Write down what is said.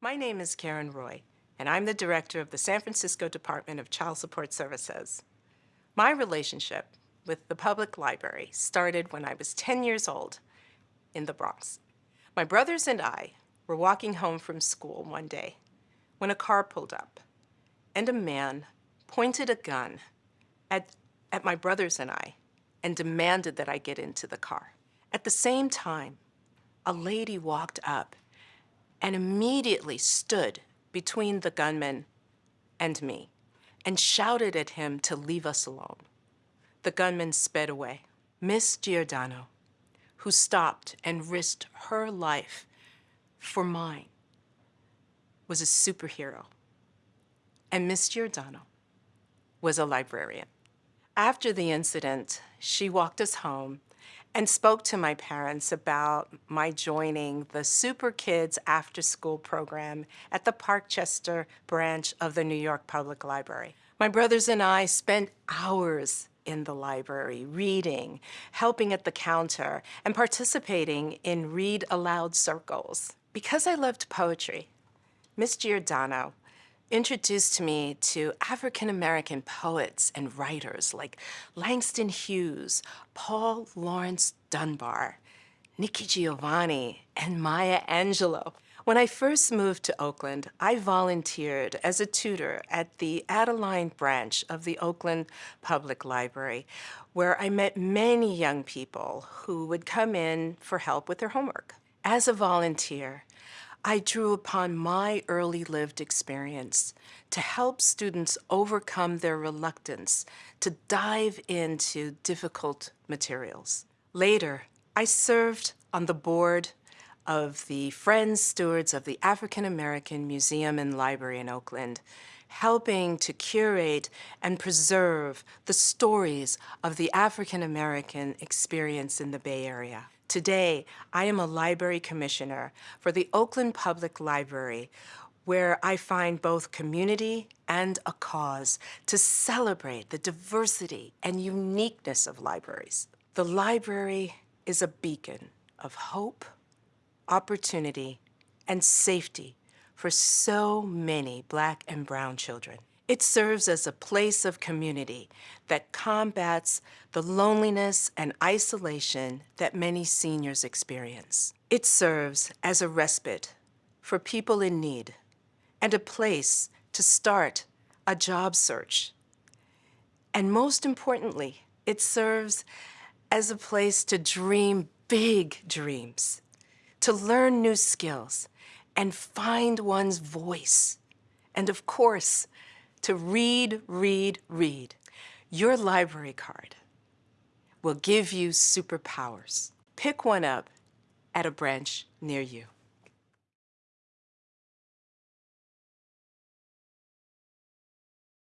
My name is Karen Roye, and I'm the director of the San Francisco Department of Child Support Services. My relationship with the public library started when I was 10 years old in the Bronx. My brothers and I were walking home from school one day when a car pulled up and a man pointed a gun at, at my brothers and I and demanded that I get into the car. At the same time, a lady walked up and immediately stood between the gunman and me and shouted at him to leave us alone. The gunman sped away. Miss Giordano, who stopped and risked her life for mine, was a superhero. And Miss Giordano was a librarian. After the incident, she walked us home and spoke to my parents about my joining the Super Kids After School program at the Parkchester branch of the New York Public Library. My brothers and I spent hours in the library, reading, helping at the counter, and participating in read aloud circles. Because I loved poetry, Miss Giordano introduced me to African-American poets and writers like Langston Hughes, Paul Laurence Dunbar, Nikki Giovanni, and Maya Angelou. When I first moved to Oakland, I volunteered as a tutor at the Adeline branch of the Oakland Public Library, where I met many young people who would come in for help with their homework. As a volunteer, I drew upon my early lived experience to help students overcome their reluctance to dive into difficult materials. Later, I served on the board of the Friends Stewards of the African American Museum and Library in Oakland, helping to curate and preserve the stories of the African American experience in the Bay Area. Today, I am a library commissioner for the Oakland Public Library, where I find both community and a cause to celebrate the diversity and uniqueness of libraries. The library is a beacon of hope, opportunity, and safety for so many black and brown children. It serves as a place of community that combats the loneliness and isolation that many seniors experience. It serves as a respite for people in need and a place to start a job search. And most importantly, it serves as a place to dream big dreams, to learn new skills, and find one's voice. And of course, to read, read, read. Your library card will give you superpowers. Pick one up at a branch near you.